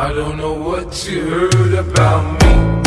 I don't know what you heard about me.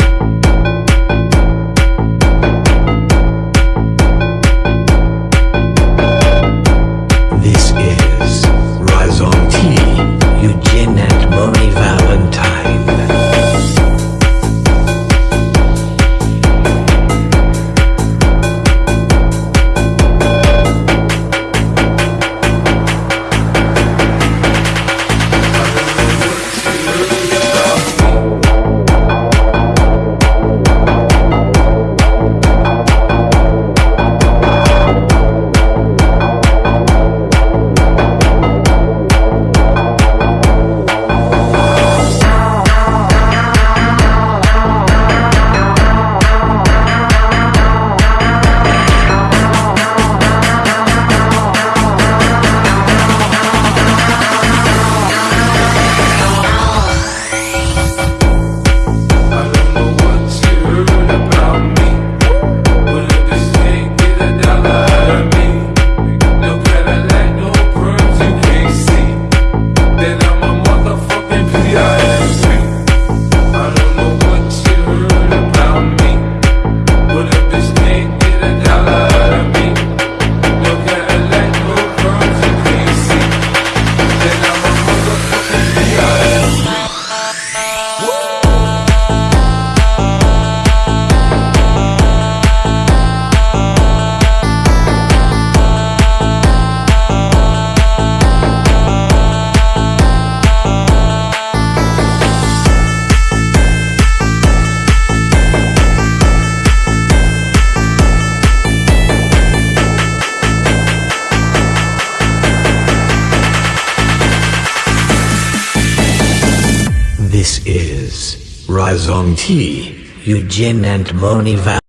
This is Rizong T, Eugene and Moni Val.